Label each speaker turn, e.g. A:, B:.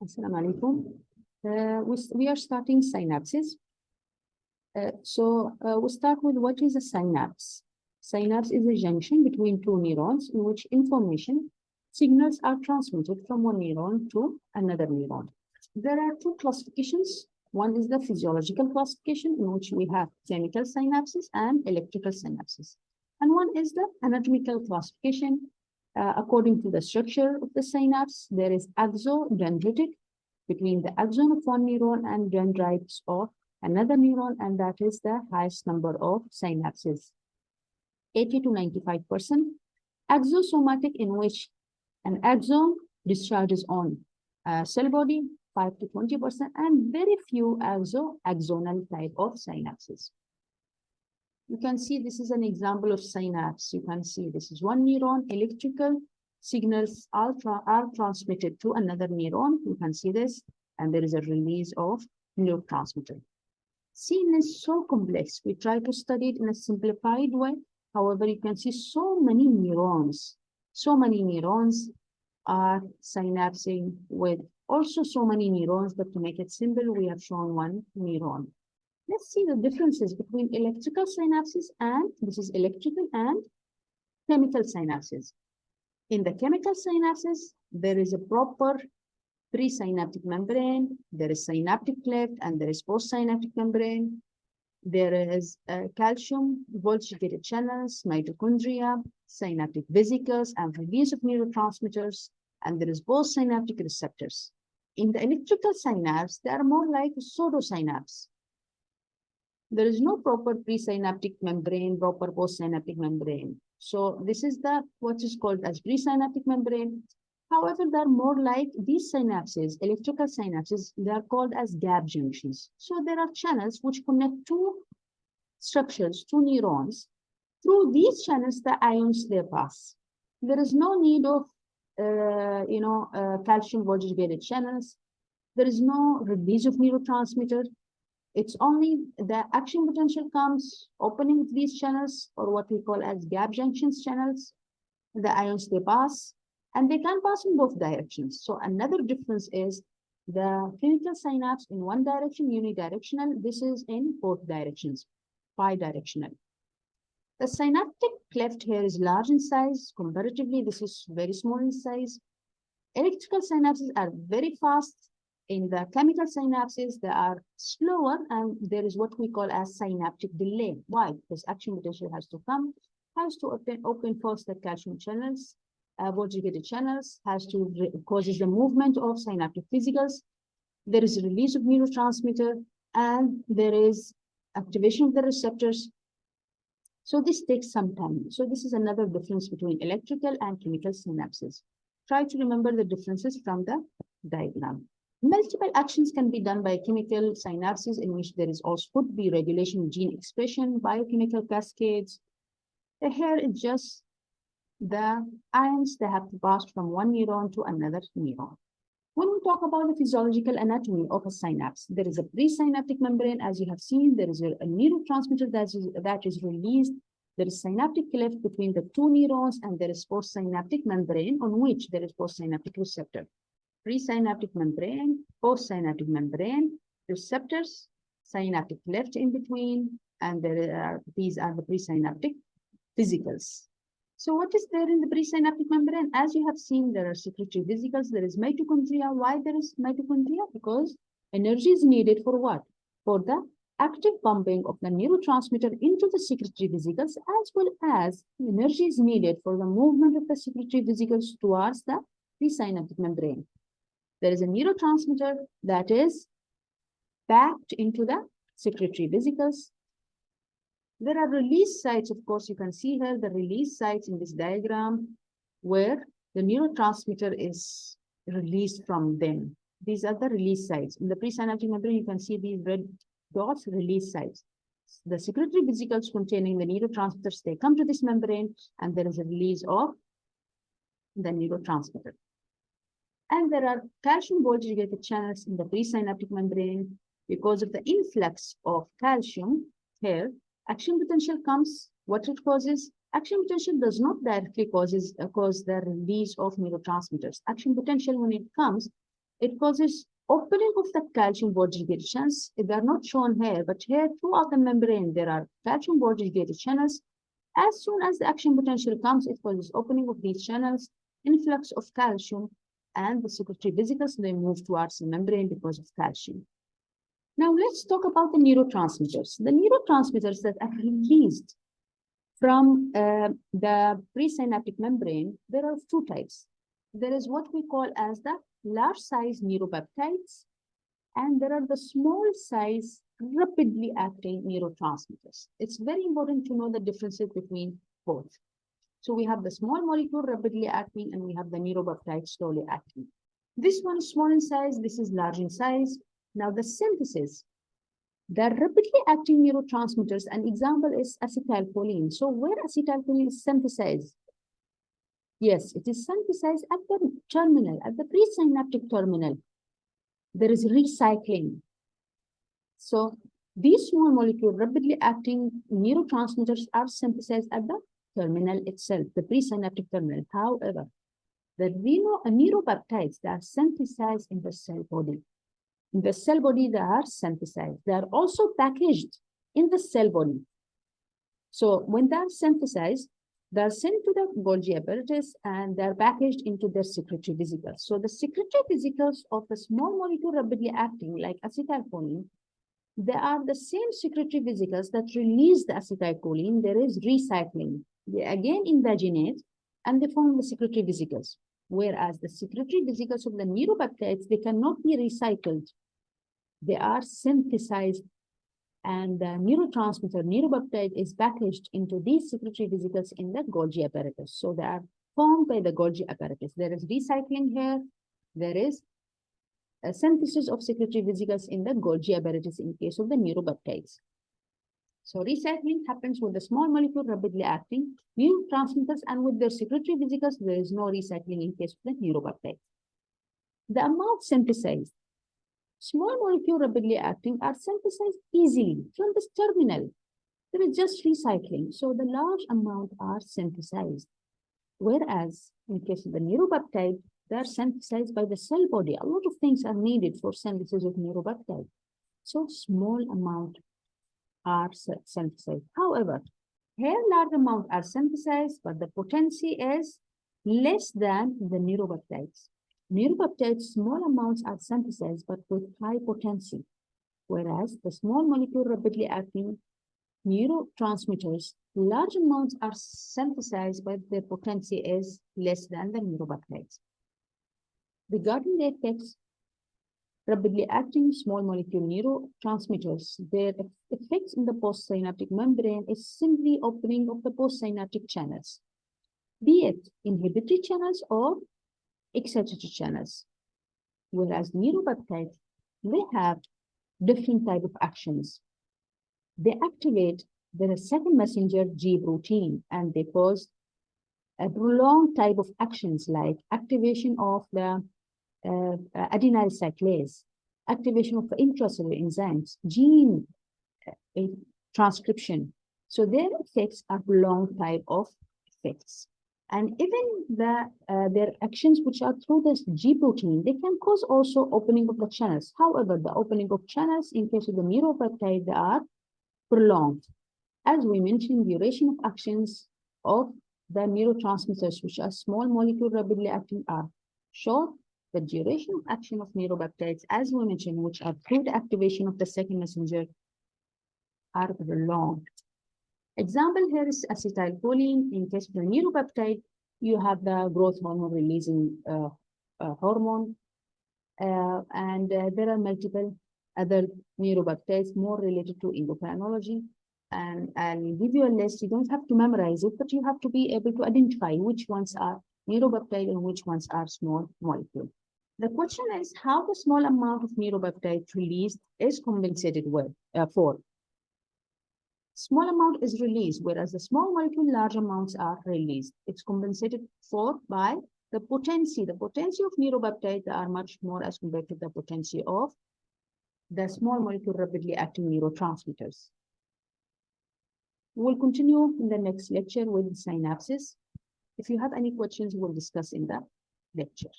A: Assalamu alaikum. Uh, we, we are starting synapses. Uh, so uh, we start with what is a synapse? Synapse is a junction between two neurons in which information signals are transmitted from one neuron to another neuron. There are two classifications. One is the physiological classification in which we have chemical synapses and electrical synapses. And one is the anatomical classification. Uh, according to the structure of the synapse, there is axodendritic between the axon of one neuron and dendrites of another neuron, and that is the highest number of synapses. 80 to 95 percent. Axosomatic in which an axon discharges on uh, cell body, 5 to 20 percent, and very few axo axonal type of synapses. You can see this is an example of synapse. You can see this is one neuron, electrical signals are, tra- are transmitted to another neuron. You can see this, and there is a release of neurotransmitter. Scene is so complex. We try to study it in a simplified way. However, you can see so many neurons. So many neurons are synapsing with also so many neurons, but to make it simple, we have shown one neuron. Let's see the differences between electrical synapses and this is electrical and chemical synapses. In the chemical synapses, there is a proper presynaptic membrane, there is synaptic cleft, and there is postsynaptic membrane. There is uh, calcium, voltage-gated channels, mitochondria, synaptic vesicles, and release of neurotransmitters, and there is postsynaptic receptors. In the electrical synapse, they are more like pseudosynapse. There is no proper presynaptic membrane, proper postsynaptic membrane. So this is the what is called as presynaptic membrane. However, they're more like these synapses, electrical synapses, they are called as gap junctions. So there are channels which connect two structures, two neurons. Through these channels, the ions they pass. There is no need of, uh, you know, uh, calcium voltage gated channels. There is no release of neurotransmitter. It's only the action potential comes opening these channels or what we call as gap junctions channels. The ions they pass and they can pass in both directions. So another difference is the chemical synapse in one direction, unidirectional. This is in both directions, bidirectional. The synaptic cleft here is large in size. Comparatively, this is very small in size. Electrical synapses are very fast. In the chemical synapses, they are slower, and there is what we call as synaptic delay. Why? Because action potential has to come, has to open, open the calcium channels, uh, voltage-gated channels, has to causes the movement of synaptic vesicles. There is a release of neurotransmitter, and there is activation of the receptors. So this takes some time. So this is another difference between electrical and chemical synapses. Try to remember the differences from the diagram. Multiple actions can be done by chemical synapses in which there is also could be regulation gene expression, biochemical cascades. Here just the ions that have passed from one neuron to another neuron. When we talk about the physiological anatomy of a synapse, there is a presynaptic membrane, as you have seen, there is a, a neurotransmitter that is, that is released. There is synaptic cleft between the two neurons, and there is postsynaptic membrane on which there is postsynaptic receptor. Presynaptic membrane, postsynaptic membrane, receptors, synaptic cleft in between, and there are these are the presynaptic vesicles. So what is there in the presynaptic membrane? As you have seen, there are secretory vesicles, there is mitochondria. Why there is mitochondria? Because energy is needed for what? For the active pumping of the neurotransmitter into the secretory vesicles, as well as energy is needed for the movement of the secretory vesicles towards the presynaptic membrane. There is a neurotransmitter that is packed into the secretory vesicles there are release sites, of course, you can see here the release sites in this diagram where the neurotransmitter is released from them. These are the release sites. In the presynaptic membrane, you can see these red dots, release sites. The secretory vesicles containing the neurotransmitters, they come to this membrane and there is a release of the neurotransmitter. And there are calcium voltage-gated channels in the presynaptic membrane because of the influx of calcium here action potential comes, what it causes? Action potential does not directly causes uh, cause the release of neurotransmitters. Action potential, when it comes, It causes opening of the calcium voltage-gated channels. They're not shown here, but here throughout the membrane, there are calcium voltage-gated channels. As soon as the action potential comes, it causes opening of these channels, influx of calcium, and the secretory vesicles, they move towards the membrane because of calcium. Now let's talk about the neurotransmitters. The neurotransmitters that are released from uh, the presynaptic membrane, there are two types. There is what we call as the large size neuropeptides, and there are the small size rapidly acting neurotransmitters. It's very important to know the differences between both. So we have the small molecule rapidly acting and we have the neuropeptide slowly acting. This one is small in size, this is large in size. Now the synthesis, the rapidly acting neurotransmitters, an example is acetylcholine. So where acetylcholine is synthesized? Yes, it is synthesized at the terminal, at the presynaptic terminal. There is recycling. So these small molecule rapidly acting neurotransmitters are synthesized at the terminal itself, the presynaptic terminal. However, the reno neuropeptides that are synthesized in the cell body. In the cell body, they are synthesized. They are also packaged in the cell body. So when they are synthesized, they are sent to the Golgi apparatus and they are packaged into their secretory vesicles. So the secretory vesicles of the small molecule rapidly acting like acetylcholine, they are the same secretory vesicles that release the acetylcholine. There is recycling they again invaginate and they form the secretory vesicles. Whereas the secretory vesicles of the neuropeptides, they cannot be recycled. They are synthesized and the neurotransmitter neuropeptide is packaged into these secretory vesicles in the Golgi apparatus. So they are formed by the Golgi apparatus. There is recycling here. There is a synthesis of secretory vesicles in the Golgi apparatus in case of the neuropeptides. So recycling happens with the small molecule rapidly acting neurotransmitters and with their secretory vesicles, there is no recycling in case of the neuropeptide. The amount synthesized. Small molecule rapidly acting are synthesized easily from this terminal. There is just recycling. So the large amount are synthesized. Whereas in case of the neuropeptide, they are synthesized by the cell body. A lot of things are needed for synthesis of neuropeptide. So small amount are synthesized. However, here large amount are synthesized, but the potency is less than the neuropeptides. Neuropeptides, small amounts are synthesized, but with high potency, whereas the small molecule rapidly acting neurotransmitters, large amounts are synthesized, but their potency is less than the neuropeptides. Regarding the effects rapidly acting small molecule neurotransmitters. Their effects in the postsynaptic membrane is simply opening of the postsynaptic channels, be it inhibitory channels or excitatory channels. Whereas neuropeptides, they have different type of actions. They activate the second messenger G protein and they cause a prolonged type of actions like activation of the uh, adenyl cyclase, activation of intracellular enzymes, gene uh, transcription. So their effects are long type of effects. And even the uh, their actions which are through this G protein, they can cause also opening of the channels. However, the opening of channels in case of the neuropeptide, they are prolonged. As we mentioned, duration of actions of the neurotransmitters, which are small molecule rapidly acting, are short the duration of action of neuropeptides, as we mentioned, which are through the activation of the second messenger, are prolonged. Example here is acetylcholine. In case of the neuropeptide, you have the growth hormone releasing uh, uh, hormone. Uh, and uh, there are multiple other neuropeptides more related to endocrinology. And I'll give you a list. You don't have to memorize it, but you have to be able to identify which ones are neuropeptide and which ones are small molecule. The question is how the small amount of neuropeptide released is compensated with, uh, for. Small amount is released, whereas the small molecule large amounts are released. It's compensated for by the potency. The potency of neuropeptide are much more as compared to the potency of the small molecule rapidly acting neurotransmitters. We'll continue in the next lecture with synapses. If you have any questions, we'll discuss in the lecture.